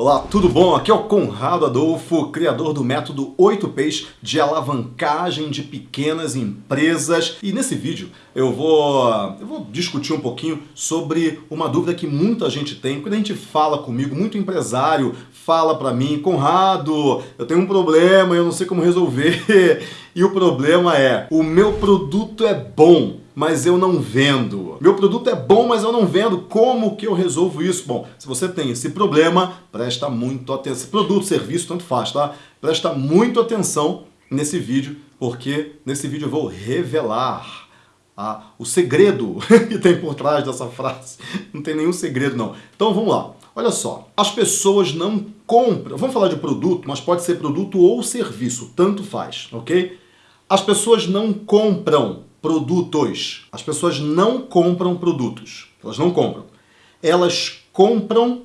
Olá, tudo bom? Aqui é o Conrado Adolfo, criador do método 8Ps de alavancagem de pequenas empresas. E nesse vídeo eu vou, eu vou discutir um pouquinho sobre uma dúvida que muita gente tem. Quando a gente fala comigo, muito empresário fala para mim, Conrado, eu tenho um problema, eu não sei como resolver. E o problema é, o meu produto é bom, mas eu não vendo. Meu produto é bom, mas eu não vendo. Como que eu resolvo isso? Bom, se você tem esse problema, presta muito atenção. Produto, serviço, tanto faz, tá? Presta muito atenção nesse vídeo, porque nesse vídeo eu vou revelar a, o segredo que tem por trás dessa frase. Não tem nenhum segredo, não. Então vamos lá. Olha só, as pessoas não compram. Vamos falar de produto, mas pode ser produto ou serviço, tanto faz, ok? As pessoas não compram produtos. As pessoas não compram produtos. Elas não compram. Elas compram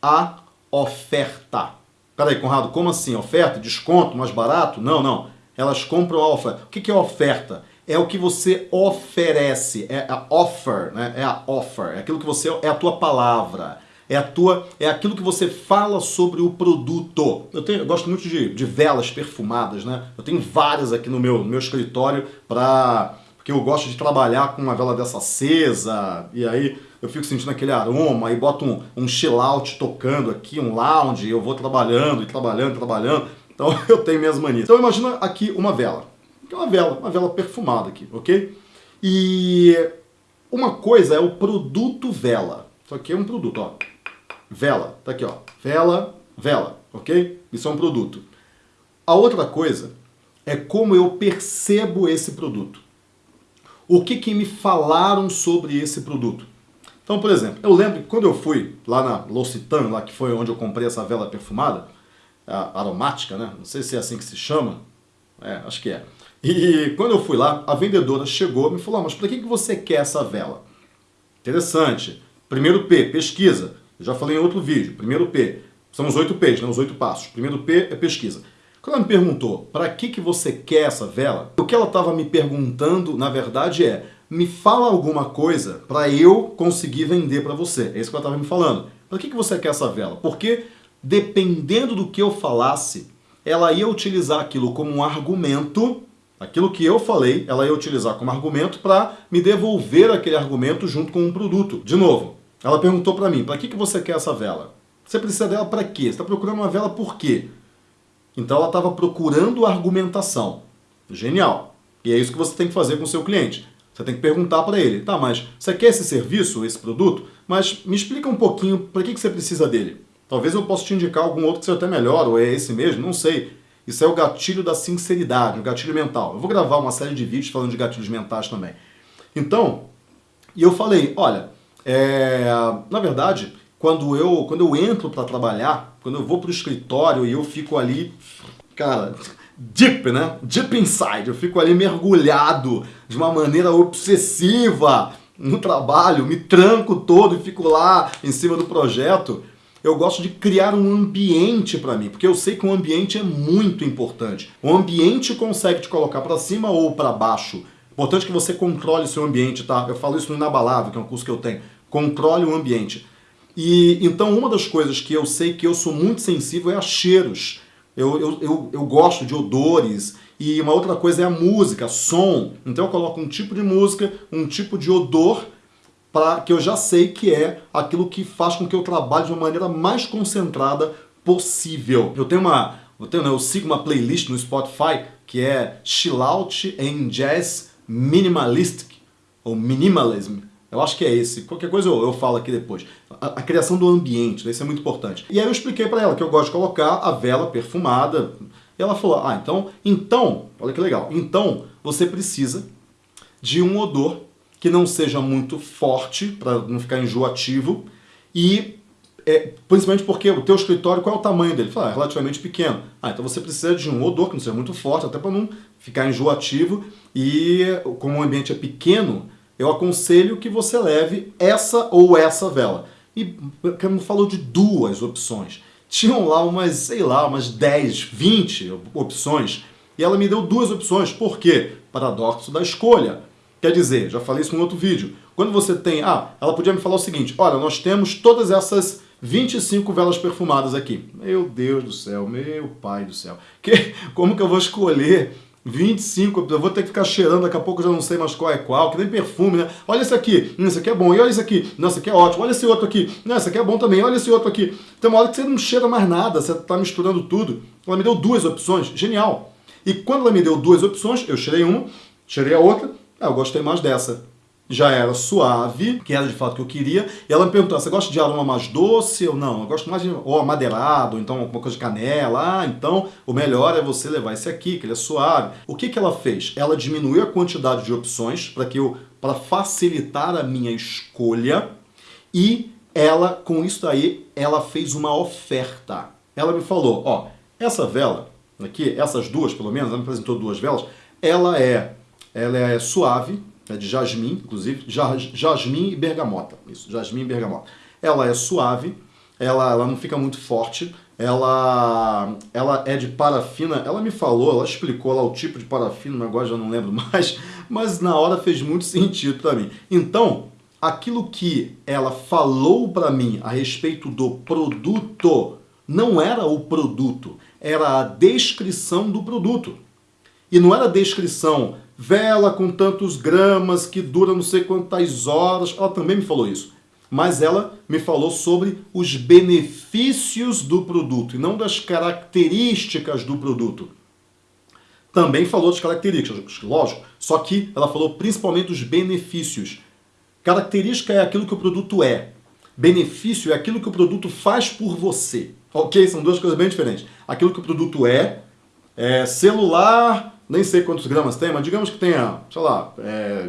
a oferta. Peraí, Conrado, como assim? Oferta? Desconto? Mais barato? Não, não. Elas compram a oferta. O que é oferta? É o que você oferece. É a offer, né? É a offer. É aquilo que você... É a tua palavra é a tua, é aquilo que você fala sobre o produto. Eu, tenho, eu gosto muito de, de velas perfumadas, né? Eu tenho várias aqui no meu, no meu escritório para porque eu gosto de trabalhar com uma vela dessa acesa, e aí eu fico sentindo aquele aroma, aí boto um, um chill out tocando aqui, um lounge, eu vou trabalhando e trabalhando trabalhando, então eu tenho minhas manias. Então imagina aqui uma vela, que é uma vela, uma vela perfumada aqui, ok? E uma coisa é o produto vela, isso aqui é um produto, ó, vela, tá aqui ó, vela, vela, ok? Isso é um produto. A outra coisa é como eu percebo esse produto o que, que me falaram sobre esse produto. Então, por exemplo, eu lembro que quando eu fui lá na L'Occitane, lá que foi onde eu comprei essa vela perfumada, aromática, né? Não sei se é assim que se chama. É, acho que é. E quando eu fui lá, a vendedora chegou e me falou, ah, mas para que, que você quer essa vela? Interessante. Primeiro P, pesquisa. Eu já falei em outro vídeo. Primeiro P. São os oito P's, né? os oito passos. Primeiro P é pesquisa. Quando ela me perguntou, para que, que você quer essa vela? O que ela estava me perguntando, na verdade, é, me fala alguma coisa para eu conseguir vender para você. É isso que ela estava me falando. Para que, que você quer essa vela? Porque, dependendo do que eu falasse, ela ia utilizar aquilo como um argumento, aquilo que eu falei, ela ia utilizar como argumento para me devolver aquele argumento junto com um produto. De novo, ela perguntou para mim, para que, que você quer essa vela? Você precisa dela para quê? Você está procurando uma vela por quê? Então ela estava procurando argumentação. Genial. E é isso que você tem que fazer com o seu cliente. Você tem que perguntar para ele, tá, mas você quer esse serviço, esse produto? Mas me explica um pouquinho para que, que você precisa dele. Talvez eu possa te indicar algum outro que seja até melhor, ou é esse mesmo, não sei. Isso é o gatilho da sinceridade, o gatilho mental. Eu vou gravar uma série de vídeos falando de gatilhos mentais também. Então, e eu falei, olha, é, na verdade, quando eu, quando eu entro para trabalhar, quando eu vou para o escritório e eu fico ali, cara, deep, né? Deep inside, eu fico ali mergulhado de uma maneira obsessiva no trabalho, me tranco todo e fico lá em cima do projeto. Eu gosto de criar um ambiente para mim, porque eu sei que o ambiente é muito importante. O ambiente consegue te colocar para cima ou para baixo. Importante que você controle seu ambiente, tá? Eu falo isso no Inabalável, que é um curso que eu tenho. Controle o ambiente. E então uma das coisas que eu sei que eu sou muito sensível é a cheiros. Eu, eu, eu, eu gosto de odores. E uma outra coisa é a música, som. Então eu coloco um tipo de música, um tipo de odor, para que eu já sei que é aquilo que faz com que eu trabalhe de uma maneira mais concentrada possível. Eu tenho uma, eu, tenho, né, eu sigo uma playlist no Spotify que é Chill Out and Jazz Minimalistic, ou Minimalism. Eu acho que é esse. Qualquer coisa eu, eu falo aqui depois. A, a, criação do ambiente, isso é muito importante. E aí eu expliquei para ela que eu gosto de colocar a vela perfumada. E ela falou, ah, então, então, olha que legal. Então, você precisa de um odor que não seja muito forte, para não ficar enjoativo, e é, principalmente porque o teu escritório, qual é o tamanho dele? Fala, ah, é relativamente pequeno. Ah, então você precisa de um odor que não seja muito forte, até para não ficar enjoativo, e como o ambiente é pequeno, eu aconselho que você leve essa ou essa vela. E me falou de duas opções. Tinham lá umas, sei lá, umas 10, 20 opções. E ela me deu duas opções. Por quê? Paradoxo da escolha. Quer dizer, já falei isso em outro vídeo. Quando você tem... Ah, ela podia me falar o seguinte. Olha, nós temos todas essas 25 velas perfumadas aqui. Meu Deus do céu, meu pai do céu. Que, como que eu vou escolher 25, eu vou ter que ficar cheirando, daqui a pouco eu já não sei mais qual é qual, que nem perfume, né? Olha esse aqui, hum, esse aqui é bom, e olha esse aqui, não, esse aqui é ótimo, olha esse outro aqui, não, esse aqui é bom também, olha esse outro aqui. Tem uma hora que você não cheira mais nada, você está misturando tudo. Ela me deu duas opções, genial. E quando ela me deu duas opções, eu cheirei uma, cheirei a outra, ah, eu gostei mais dessa já era suave, que era de fato o que eu queria, e ela me perguntou, você gosta de aroma mais doce ou não? Eu gosto mais de ou amadeirado, então alguma coisa de canela, ah, então o melhor é você levar esse aqui, que ele é suave. O que, que ela fez? Ela diminuiu a quantidade de opções para que eu, para facilitar a minha escolha, e ela, com isso aí, ela fez uma oferta. Ela me falou, ó, essa vela aqui, essas duas pelo menos, ela me apresentou duas velas, ela é, ela é suave, é de jasmim, inclusive, jasmim e bergamota. Isso, jasmim e bergamota. Ela é suave, ela, ela não fica muito forte, ela, ela é de parafina, ela me falou, ela explicou lá o tipo de parafina, agora já não lembro mais, mas na hora fez muito sentido para mim. Então, aquilo que ela falou para mim a respeito do produto, não era o produto, era a descrição do produto. E não era a descrição vela com tantos gramas que dura não sei quantas horas. Ela também me falou isso. Mas ela me falou sobre os benefícios do produto e não das características do produto. Também falou das características, lógico. Só que ela falou principalmente dos benefícios. Característica é aquilo que o produto é. Benefício é aquilo que o produto faz por você. Ok? São duas coisas bem diferentes. Aquilo que o produto é, é celular nem sei quantos gramas tem, mas digamos que tenha, sei lá, é,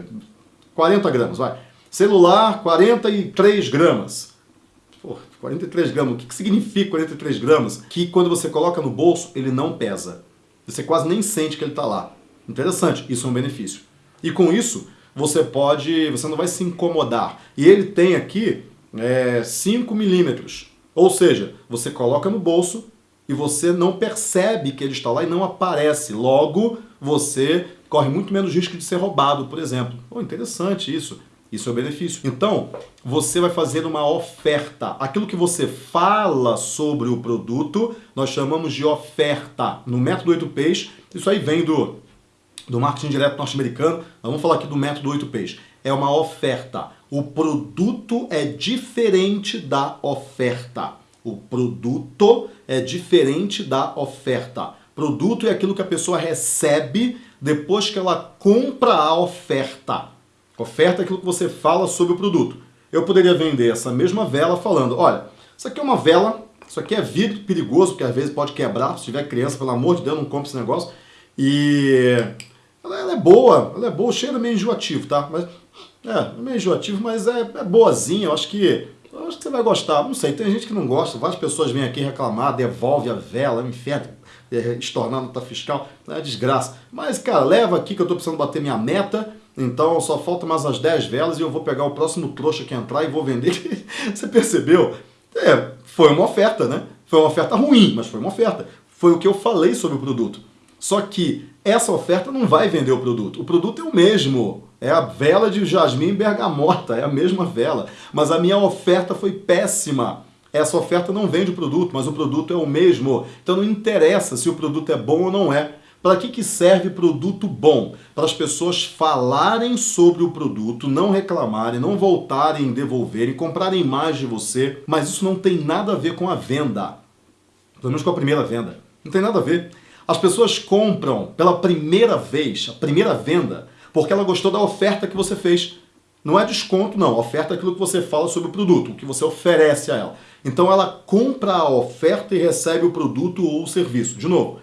40 gramas, vai. Celular, 43 gramas. Pô, 43 gramas, o que, que significa 43 gramas? Que quando você coloca no bolso, ele não pesa. Você quase nem sente que ele está lá. Interessante, isso é um benefício. E com isso, você pode, você não vai se incomodar. E ele tem aqui é, 5 milímetros. Ou seja, você coloca no bolso e você não percebe que ele está lá e não aparece. Logo, você corre muito menos risco de ser roubado, por exemplo. Oh, interessante isso. Isso é o benefício. Então, você vai fazer uma oferta. Aquilo que você fala sobre o produto, nós chamamos de oferta. No método 8Ps, isso aí vem do, do marketing direto norte-americano. Vamos falar aqui do método 8Ps. É uma oferta. O produto é diferente da oferta. O produto é diferente da oferta. Produto é aquilo que a pessoa recebe depois que ela compra a oferta. Oferta é aquilo que você fala sobre o produto. Eu poderia vender essa mesma vela falando, olha, isso aqui é uma vela, isso aqui é vidro perigoso, porque às vezes pode quebrar, se tiver criança, pelo amor de Deus, não compre esse negócio. E ela, ela é boa, ela é boa, cheira meio enjoativo, tá? Mas, é, é meio enjoativo, mas é, é boazinha, eu acho que eu acho que você vai gostar. Não sei, tem gente que não gosta. Várias pessoas vêm aqui reclamar, devolve a vela, inferno, é, estornar nota fiscal. É desgraça. Mas, cara, leva aqui que eu tô precisando bater minha meta. Então só falta mais as 10 velas e eu vou pegar o próximo trouxa que entrar e vou vender. você percebeu? É, foi uma oferta, né? Foi uma oferta ruim, mas foi uma oferta. Foi o que eu falei sobre o produto. Só que essa oferta não vai vender o produto. O produto é o mesmo. É a vela de jasmim bergamota, é a mesma vela. Mas a minha oferta foi péssima. Essa oferta não vende o produto, mas o produto é o mesmo. Então não interessa se o produto é bom ou não é. Para que, que serve produto bom? Para as pessoas falarem sobre o produto, não reclamarem, não voltarem, devolverem, comprarem mais de você. Mas isso não tem nada a ver com a venda. Pelo menos com a primeira venda. Não tem nada a ver. As pessoas compram pela primeira vez, a primeira venda, porque ela gostou da oferta que você fez. Não é desconto, não. oferta é aquilo que você fala sobre o produto, o que você oferece a ela. Então ela compra a oferta e recebe o produto ou o serviço. De novo,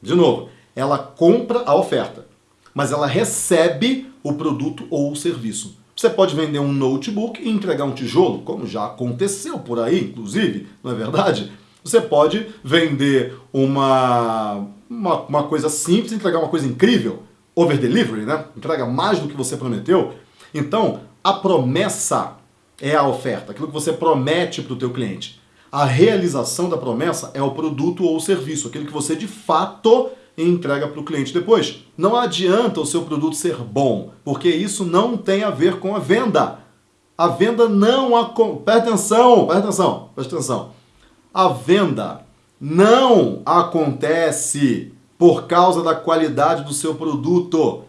de novo, ela compra a oferta, mas ela recebe o produto ou o serviço. Você pode vender um notebook e entregar um tijolo, como já aconteceu por aí, inclusive, não é verdade? Você pode vender uma, uma, uma coisa simples e entregar uma coisa incrível, over delivery, né? Entrega mais do que você prometeu. Então, a promessa é a oferta, aquilo que você promete para o teu cliente. A realização da promessa é o produto ou o serviço, aquilo que você de fato entrega para o cliente depois. Não adianta o seu produto ser bom, porque isso não tem a ver com a venda. A venda não acontece. Presta atenção, presta atenção, presta atenção. A venda não acontece por causa da qualidade do seu produto.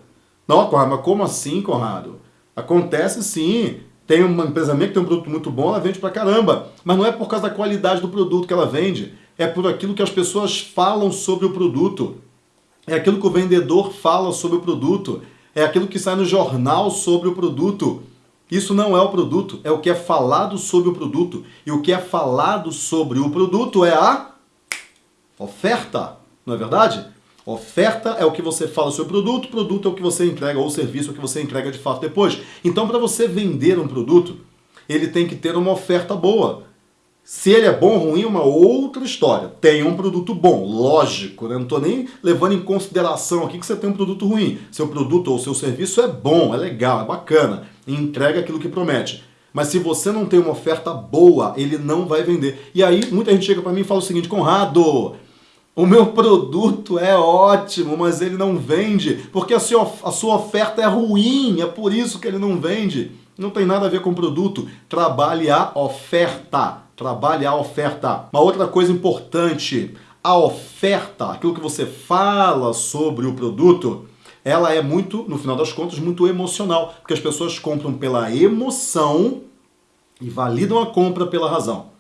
Não, Conrado, mas como assim, Conrado? Acontece sim. Tem uma empresa minha que tem um produto muito bom, ela vende pra caramba. Mas não é por causa da qualidade do produto que ela vende. É por aquilo que as pessoas falam sobre o produto. É aquilo que o vendedor fala sobre o produto. É aquilo que sai no jornal sobre o produto. Isso não é o produto, é o que é falado sobre o produto. E o que é falado sobre o produto é a oferta, não é verdade? Oferta é o que você fala sobre o produto, produto é o que você entrega, ou serviço é o que você entrega de fato depois. Então, para você vender um produto, ele tem que ter uma oferta boa. Se ele é bom ou ruim, é uma outra história. Tem um produto bom, lógico, né? Não estou nem levando em consideração aqui que você tem um produto ruim. Seu produto ou seu serviço é bom, é legal, é bacana, entrega aquilo que promete. Mas se você não tem uma oferta boa, ele não vai vender. E aí, muita gente chega para mim e fala o seguinte, Conrado, o meu produto é ótimo, mas ele não vende, porque a sua, a sua oferta é ruim, é por isso que ele não vende. Não tem nada a ver com o produto. Trabalhe a oferta. Trabalhe a oferta. Uma outra coisa importante, a oferta, aquilo que você fala sobre o produto, ela é muito, no final das contas, muito emocional, porque as pessoas compram pela emoção e validam a compra pela razão.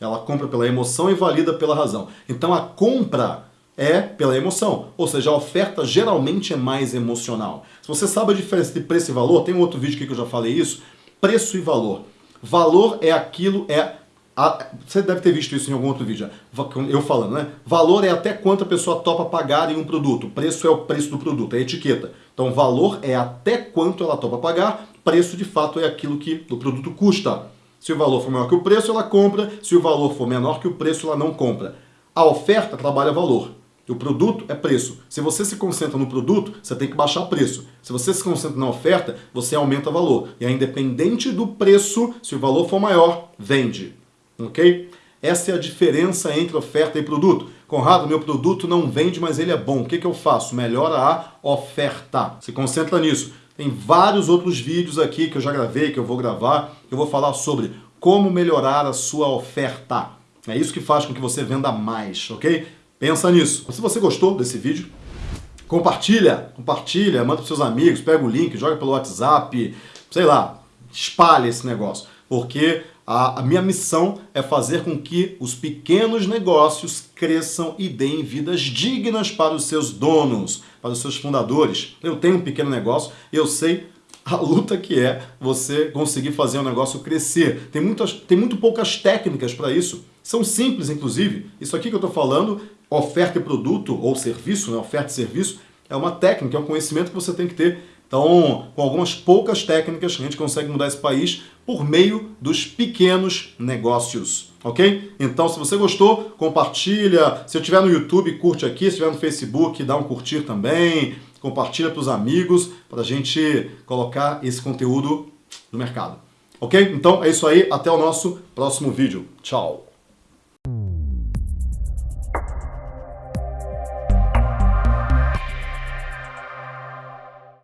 Ela compra pela emoção e valida pela razão. Então a compra é pela emoção, ou seja, a oferta geralmente é mais emocional. Se você sabe a diferença de preço e valor, tem um outro vídeo aqui que eu já falei isso, preço e valor. Valor é aquilo, é a, você deve ter visto isso em algum outro vídeo, eu falando, né? Valor é até quanto a pessoa topa pagar em um produto. Preço é o preço do produto, é a etiqueta. Então, valor é até quanto ela topa pagar. Preço, de fato, é aquilo que o produto custa. Se o valor for maior que o preço, ela compra. Se o valor for menor que o preço, ela não compra. A oferta trabalha valor. O produto é preço. Se você se concentra no produto, você tem que baixar preço. Se você se concentra na oferta, você aumenta valor. E é independente do preço, se o valor for maior, vende ok? Essa é a diferença entre oferta e produto. Conrado, meu produto não vende, mas ele é bom. O que, que eu faço? Melhora a oferta. Se concentra nisso. Tem vários outros vídeos aqui que eu já gravei, que eu vou gravar. Eu vou falar sobre como melhorar a sua oferta. É isso que faz com que você venda mais, ok? Pensa nisso. Se você gostou desse vídeo, compartilha, compartilha, manda para seus amigos, pega o link, joga pelo WhatsApp, sei lá, espalha esse negócio. Porque a minha missão é fazer com que os pequenos negócios cresçam e deem vidas dignas para os seus donos, para os seus fundadores. Eu tenho um pequeno negócio, eu sei a luta que é você conseguir fazer um negócio crescer. Tem, muitas, tem muito poucas técnicas para isso. São simples, inclusive. Isso aqui que eu estou falando, oferta e produto ou serviço, né? oferta e serviço, é uma técnica, é um conhecimento que você tem que ter então, com algumas poucas técnicas, a gente consegue mudar esse país por meio dos pequenos negócios, ok? Então, se você gostou, compartilha. Se eu estiver no YouTube, curte aqui. Se estiver no Facebook, dá um curtir também. Compartilha para os amigos, para a gente colocar esse conteúdo no mercado. Ok? Então, é isso aí. Até o nosso próximo vídeo. Tchau!